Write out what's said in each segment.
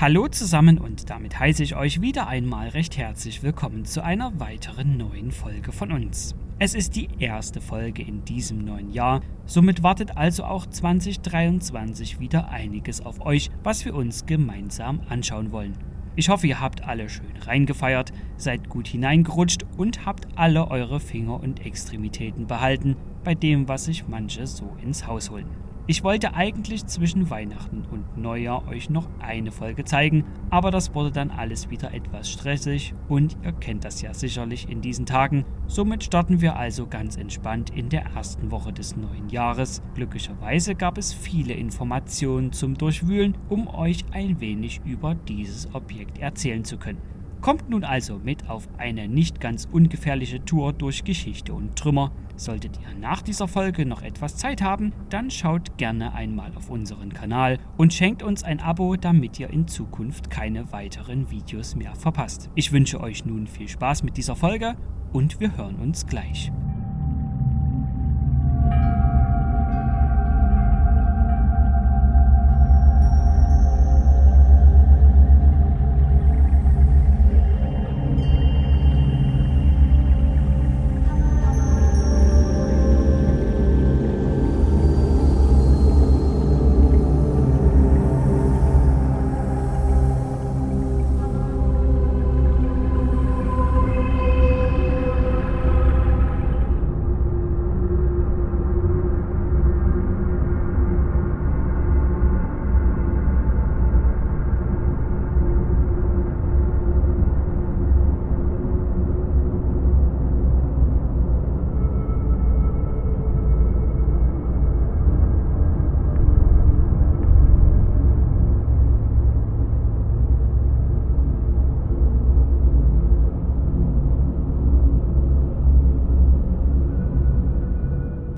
Hallo zusammen und damit heiße ich euch wieder einmal recht herzlich willkommen zu einer weiteren neuen Folge von uns. Es ist die erste Folge in diesem neuen Jahr, somit wartet also auch 2023 wieder einiges auf euch, was wir uns gemeinsam anschauen wollen. Ich hoffe, ihr habt alle schön reingefeiert, seid gut hineingerutscht und habt alle eure Finger und Extremitäten behalten bei dem, was sich manche so ins Haus holen. Ich wollte eigentlich zwischen Weihnachten und Neujahr euch noch eine Folge zeigen, aber das wurde dann alles wieder etwas stressig und ihr kennt das ja sicherlich in diesen Tagen. Somit starten wir also ganz entspannt in der ersten Woche des neuen Jahres. Glücklicherweise gab es viele Informationen zum Durchwühlen, um euch ein wenig über dieses Objekt erzählen zu können. Kommt nun also mit auf eine nicht ganz ungefährliche Tour durch Geschichte und Trümmer. Solltet ihr nach dieser Folge noch etwas Zeit haben, dann schaut gerne einmal auf unseren Kanal und schenkt uns ein Abo, damit ihr in Zukunft keine weiteren Videos mehr verpasst. Ich wünsche euch nun viel Spaß mit dieser Folge und wir hören uns gleich.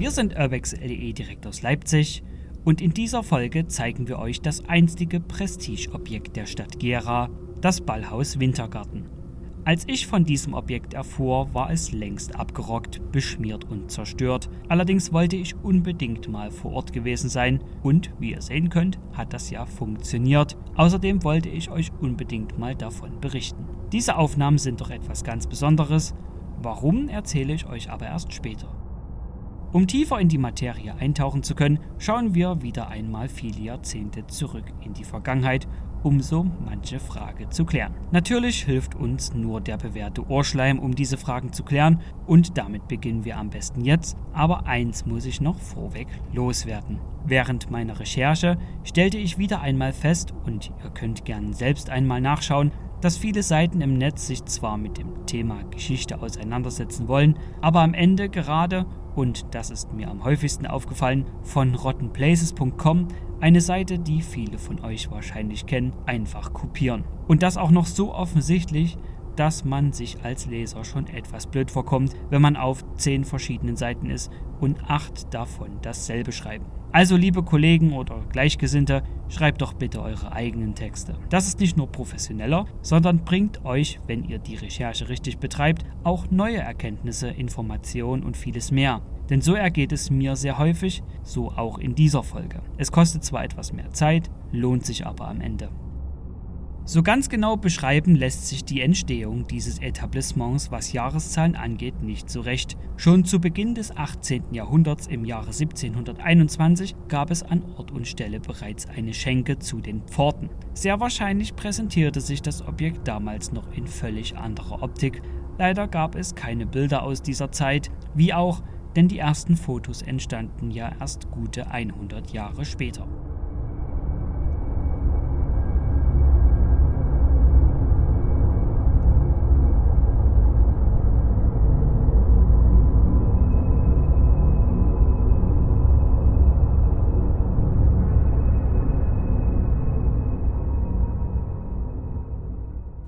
Wir sind Urbex LE direkt aus Leipzig und in dieser Folge zeigen wir euch das einstige Prestigeobjekt der Stadt Gera, das Ballhaus Wintergarten. Als ich von diesem Objekt erfuhr, war es längst abgerockt, beschmiert und zerstört. Allerdings wollte ich unbedingt mal vor Ort gewesen sein und wie ihr sehen könnt, hat das ja funktioniert. Außerdem wollte ich euch unbedingt mal davon berichten. Diese Aufnahmen sind doch etwas ganz Besonderes. Warum erzähle ich euch aber erst später. Um tiefer in die Materie eintauchen zu können, schauen wir wieder einmal viele Jahrzehnte zurück in die Vergangenheit, um so manche Frage zu klären. Natürlich hilft uns nur der bewährte Ohrschleim, um diese Fragen zu klären, und damit beginnen wir am besten jetzt. Aber eins muss ich noch vorweg loswerden. Während meiner Recherche stellte ich wieder einmal fest, und ihr könnt gern selbst einmal nachschauen, dass viele Seiten im Netz sich zwar mit dem Thema Geschichte auseinandersetzen wollen, aber am Ende gerade und das ist mir am häufigsten aufgefallen, von rottenplaces.com, eine Seite, die viele von euch wahrscheinlich kennen, einfach kopieren. Und das auch noch so offensichtlich, dass man sich als Leser schon etwas blöd vorkommt, wenn man auf zehn verschiedenen Seiten ist und acht davon dasselbe schreiben. Also liebe Kollegen oder Gleichgesinnte, schreibt doch bitte eure eigenen Texte. Das ist nicht nur professioneller, sondern bringt euch, wenn ihr die Recherche richtig betreibt, auch neue Erkenntnisse, Informationen und vieles mehr. Denn so ergeht es mir sehr häufig, so auch in dieser Folge. Es kostet zwar etwas mehr Zeit, lohnt sich aber am Ende. So ganz genau beschreiben lässt sich die Entstehung dieses Etablissements, was Jahreszahlen angeht, nicht so recht. Schon zu Beginn des 18. Jahrhunderts im Jahre 1721 gab es an Ort und Stelle bereits eine Schenke zu den Pforten. Sehr wahrscheinlich präsentierte sich das Objekt damals noch in völlig anderer Optik. Leider gab es keine Bilder aus dieser Zeit, wie auch, denn die ersten Fotos entstanden ja erst gute 100 Jahre später.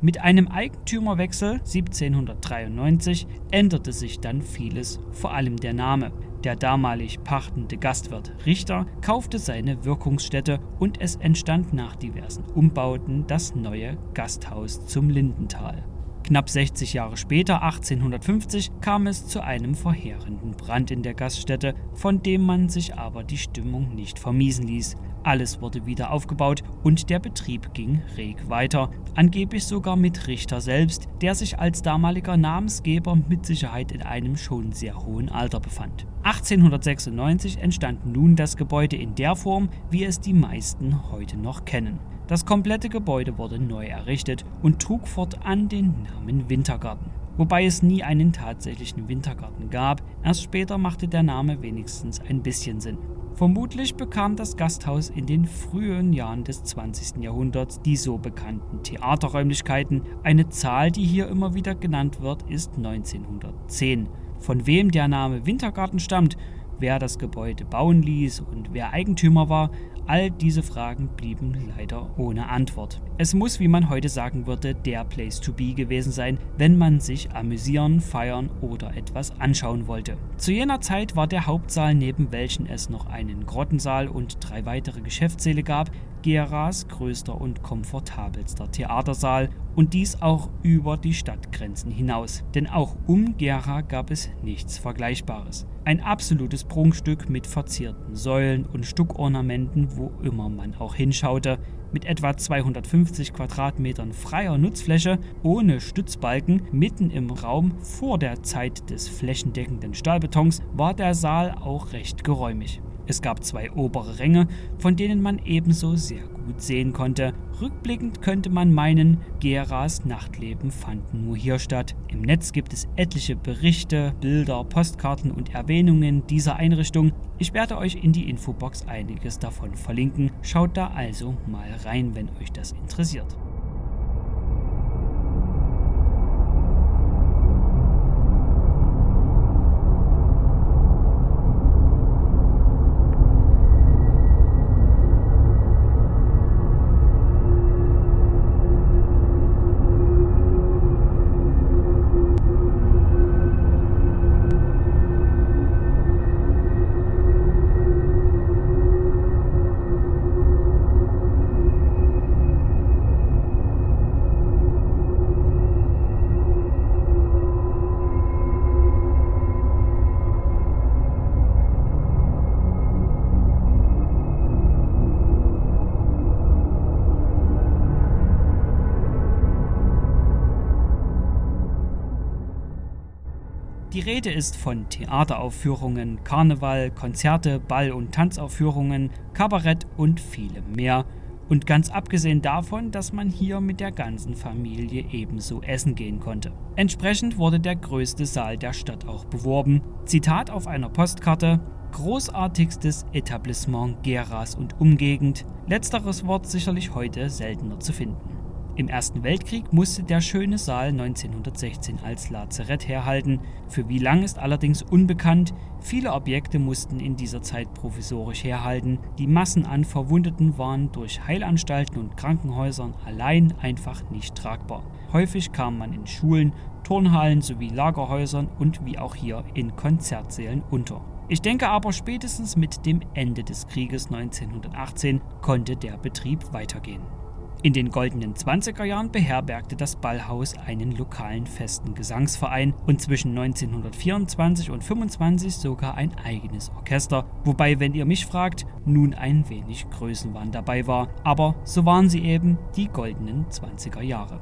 Mit einem Eigentümerwechsel 1793 änderte sich dann vieles, vor allem der Name. Der damalig pachtende Gastwirt Richter kaufte seine Wirkungsstätte und es entstand nach diversen Umbauten das neue Gasthaus zum Lindental. Knapp 60 Jahre später, 1850, kam es zu einem verheerenden Brand in der Gaststätte, von dem man sich aber die Stimmung nicht vermiesen ließ. Alles wurde wieder aufgebaut und der Betrieb ging reg weiter, angeblich sogar mit Richter selbst, der sich als damaliger Namensgeber mit Sicherheit in einem schon sehr hohen Alter befand. 1896 entstand nun das Gebäude in der Form, wie es die meisten heute noch kennen. Das komplette Gebäude wurde neu errichtet und trug fortan den Namen Wintergarten. Wobei es nie einen tatsächlichen Wintergarten gab, erst später machte der Name wenigstens ein bisschen Sinn. Vermutlich bekam das Gasthaus in den frühen Jahren des 20. Jahrhunderts die so bekannten Theaterräumlichkeiten. Eine Zahl, die hier immer wieder genannt wird, ist 1910. Von wem der Name Wintergarten stammt, wer das Gebäude bauen ließ und wer Eigentümer war, All diese Fragen blieben leider ohne Antwort. Es muss, wie man heute sagen würde, der Place to be gewesen sein, wenn man sich amüsieren, feiern oder etwas anschauen wollte. Zu jener Zeit war der Hauptsaal, neben welchen es noch einen Grottensaal und drei weitere Geschäftssäle gab, Geras größter und komfortabelster Theatersaal und dies auch über die Stadtgrenzen hinaus, denn auch um Gera gab es nichts Vergleichbares. Ein absolutes Prunkstück mit verzierten Säulen und Stuckornamenten, wo immer man auch hinschaute, mit etwa 250 Quadratmetern freier Nutzfläche ohne Stützbalken mitten im Raum vor der Zeit des flächendeckenden Stahlbetons war der Saal auch recht geräumig. Es gab zwei obere Ränge, von denen man ebenso sehr gut sehen konnte. Rückblickend könnte man meinen, Geras Nachtleben fand nur hier statt. Im Netz gibt es etliche Berichte, Bilder, Postkarten und Erwähnungen dieser Einrichtung. Ich werde euch in die Infobox einiges davon verlinken. Schaut da also mal rein, wenn euch das interessiert. Die Rede ist von Theateraufführungen, Karneval, Konzerte, Ball- und Tanzaufführungen, Kabarett und vielem mehr. Und ganz abgesehen davon, dass man hier mit der ganzen Familie ebenso essen gehen konnte. Entsprechend wurde der größte Saal der Stadt auch beworben. Zitat auf einer Postkarte: Großartigstes Etablissement Geras und Umgegend. Letzteres Wort sicherlich heute seltener zu finden. Im Ersten Weltkrieg musste der schöne Saal 1916 als Lazarett herhalten. Für wie lang ist allerdings unbekannt. Viele Objekte mussten in dieser Zeit provisorisch herhalten. Die Massen an Verwundeten waren durch Heilanstalten und Krankenhäusern allein einfach nicht tragbar. Häufig kam man in Schulen, Turnhallen sowie Lagerhäusern und wie auch hier in Konzertsälen unter. Ich denke aber spätestens mit dem Ende des Krieges 1918 konnte der Betrieb weitergehen. In den goldenen 20er Jahren beherbergte das Ballhaus einen lokalen festen Gesangsverein und zwischen 1924 und 25 sogar ein eigenes Orchester, wobei, wenn ihr mich fragt, nun ein wenig Größenwahn dabei war, aber so waren sie eben die goldenen 20er Jahre.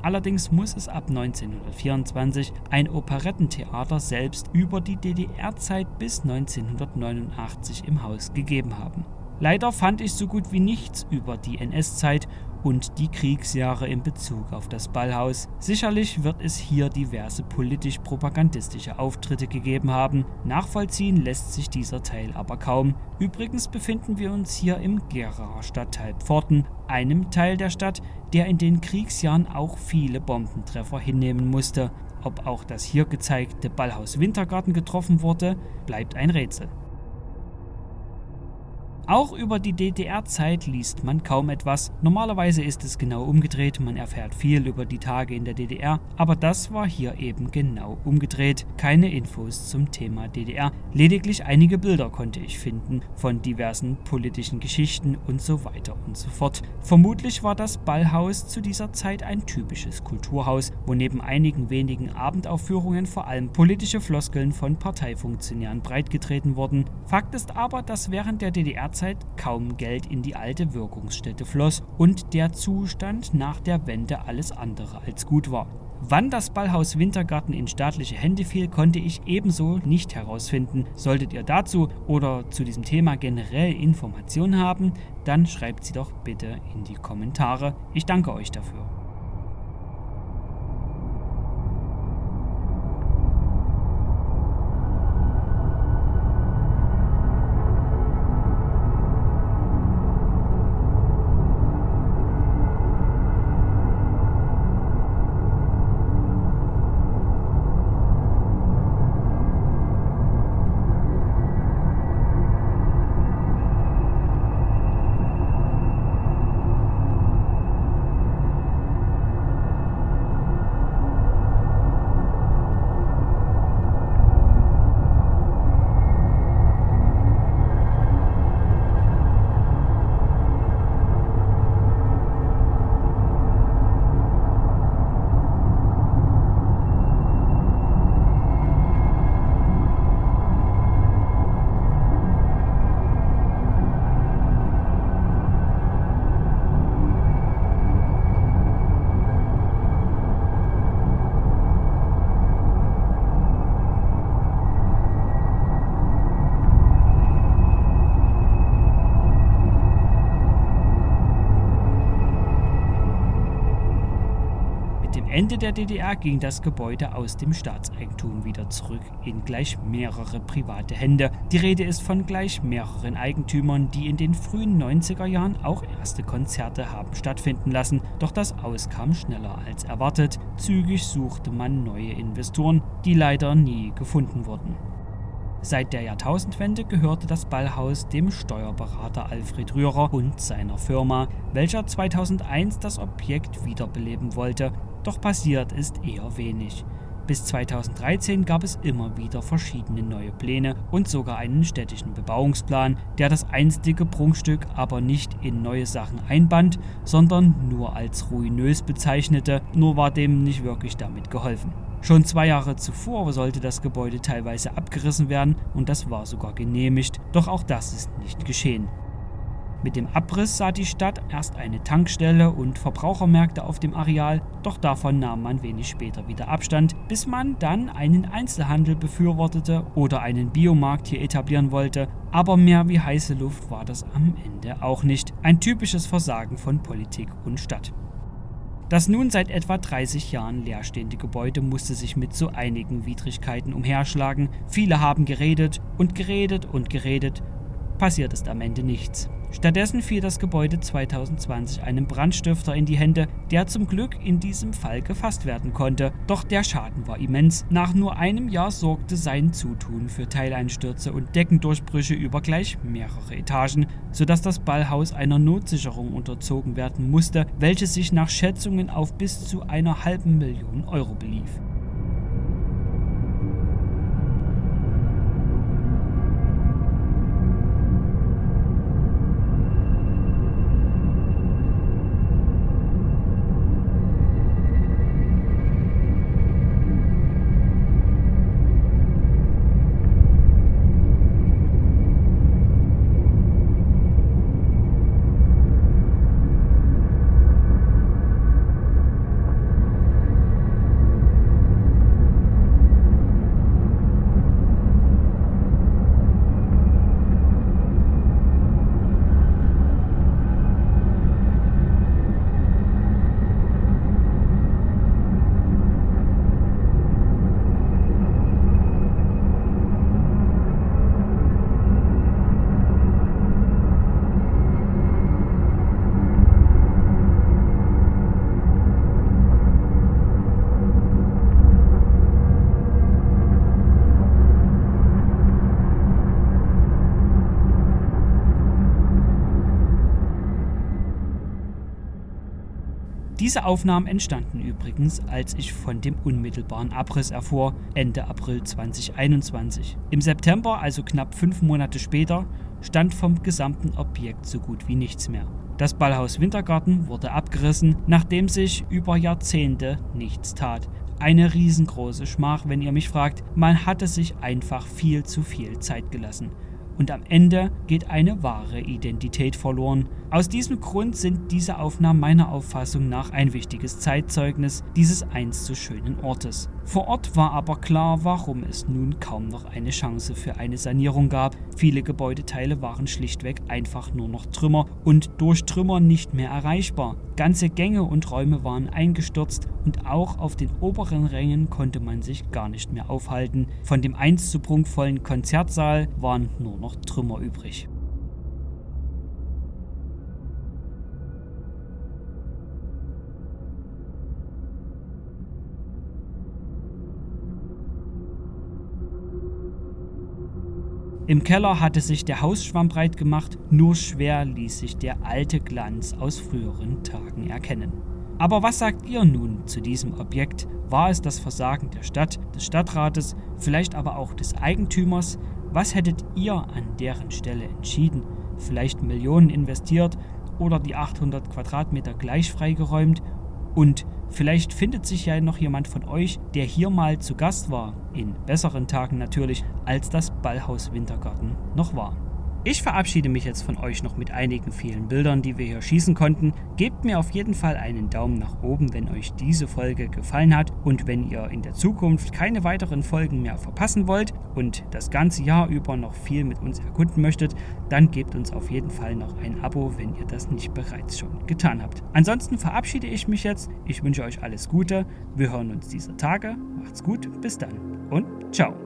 Allerdings muss es ab 1924 ein Operettentheater selbst über die DDR-Zeit bis 1989 im Haus gegeben haben. Leider fand ich so gut wie nichts über die NS-Zeit und die Kriegsjahre in Bezug auf das Ballhaus. Sicherlich wird es hier diverse politisch-propagandistische Auftritte gegeben haben. Nachvollziehen lässt sich dieser Teil aber kaum. Übrigens befinden wir uns hier im Geraer Stadtteil Pforten, einem Teil der Stadt, der in den Kriegsjahren auch viele Bombentreffer hinnehmen musste. Ob auch das hier gezeigte Ballhaus Wintergarten getroffen wurde, bleibt ein Rätsel. Auch über die DDR-Zeit liest man kaum etwas. Normalerweise ist es genau umgedreht, man erfährt viel über die Tage in der DDR, aber das war hier eben genau umgedreht. Keine Infos zum Thema DDR, lediglich einige Bilder konnte ich finden von diversen politischen Geschichten und so weiter und so fort. Vermutlich war das Ballhaus zu dieser Zeit ein typisches Kulturhaus, wo neben einigen wenigen Abendaufführungen vor allem politische Floskeln von Parteifunktionären breitgetreten wurden. Fakt ist aber, dass während der DDR Zeit kaum Geld in die alte Wirkungsstätte floss und der Zustand nach der Wende alles andere als gut war. Wann das Ballhaus Wintergarten in staatliche Hände fiel, konnte ich ebenso nicht herausfinden. Solltet ihr dazu oder zu diesem Thema generell Informationen haben, dann schreibt sie doch bitte in die Kommentare. Ich danke euch dafür. Ende der DDR ging das Gebäude aus dem Staatseigentum wieder zurück in gleich mehrere private Hände. Die Rede ist von gleich mehreren Eigentümern, die in den frühen 90er Jahren auch erste Konzerte haben stattfinden lassen. Doch das Aus kam schneller als erwartet. Zügig suchte man neue Investoren, die leider nie gefunden wurden. Seit der Jahrtausendwende gehörte das Ballhaus dem Steuerberater Alfred Rührer und seiner Firma, welcher 2001 das Objekt wiederbeleben wollte doch passiert ist eher wenig. Bis 2013 gab es immer wieder verschiedene neue Pläne und sogar einen städtischen Bebauungsplan, der das einstige Prunkstück aber nicht in neue Sachen einband, sondern nur als ruinös bezeichnete, nur war dem nicht wirklich damit geholfen. Schon zwei Jahre zuvor sollte das Gebäude teilweise abgerissen werden und das war sogar genehmigt, doch auch das ist nicht geschehen. Mit dem Abriss sah die Stadt erst eine Tankstelle und Verbrauchermärkte auf dem Areal, doch davon nahm man wenig später wieder Abstand, bis man dann einen Einzelhandel befürwortete oder einen Biomarkt hier etablieren wollte, aber mehr wie heiße Luft war das am Ende auch nicht. Ein typisches Versagen von Politik und Stadt. Das nun seit etwa 30 Jahren leerstehende Gebäude musste sich mit so einigen Widrigkeiten umherschlagen. Viele haben geredet und geredet und geredet. Passiert ist am Ende nichts. Stattdessen fiel das Gebäude 2020 einem Brandstifter in die Hände, der zum Glück in diesem Fall gefasst werden konnte. Doch der Schaden war immens. Nach nur einem Jahr sorgte sein Zutun für Teileinstürze und Deckendurchbrüche über gleich mehrere Etagen, sodass das Ballhaus einer Notsicherung unterzogen werden musste, welche sich nach Schätzungen auf bis zu einer halben Million Euro belief. Diese Aufnahmen entstanden übrigens, als ich von dem unmittelbaren Abriss erfuhr, Ende April 2021. Im September, also knapp fünf Monate später, stand vom gesamten Objekt so gut wie nichts mehr. Das Ballhaus Wintergarten wurde abgerissen, nachdem sich über Jahrzehnte nichts tat. Eine riesengroße Schmach, wenn ihr mich fragt. Man hatte sich einfach viel zu viel Zeit gelassen und am Ende geht eine wahre Identität verloren. Aus diesem Grund sind diese Aufnahmen meiner Auffassung nach ein wichtiges Zeitzeugnis dieses einst so schönen Ortes. Vor Ort war aber klar, warum es nun kaum noch eine Chance für eine Sanierung gab. Viele Gebäudeteile waren schlichtweg einfach nur noch Trümmer und durch Trümmer nicht mehr erreichbar. Ganze Gänge und Räume waren eingestürzt und auch auf den oberen Rängen konnte man sich gar nicht mehr aufhalten. Von dem einst so prunkvollen Konzertsaal waren nur noch Trümmer übrig. Im Keller hatte sich der Hausschwamm breit gemacht, nur schwer ließ sich der alte Glanz aus früheren Tagen erkennen. Aber was sagt ihr nun zu diesem Objekt? War es das Versagen der Stadt, des Stadtrates, vielleicht aber auch des Eigentümers? Was hättet ihr an deren Stelle entschieden? Vielleicht Millionen investiert oder die 800 Quadratmeter gleich freigeräumt und vielleicht findet sich ja noch jemand von euch, der hier mal zu Gast war, in besseren Tagen natürlich, als das Ballhaus Wintergarten noch war. Ich verabschiede mich jetzt von euch noch mit einigen vielen Bildern, die wir hier schießen konnten. Gebt mir auf jeden Fall einen Daumen nach oben, wenn euch diese Folge gefallen hat und wenn ihr in der Zukunft keine weiteren Folgen mehr verpassen wollt und das ganze Jahr über noch viel mit uns erkunden möchtet, dann gebt uns auf jeden Fall noch ein Abo, wenn ihr das nicht bereits schon getan habt. Ansonsten verabschiede ich mich jetzt. Ich wünsche euch alles Gute. Wir hören uns dieser Tage. Macht's gut. Bis dann und ciao.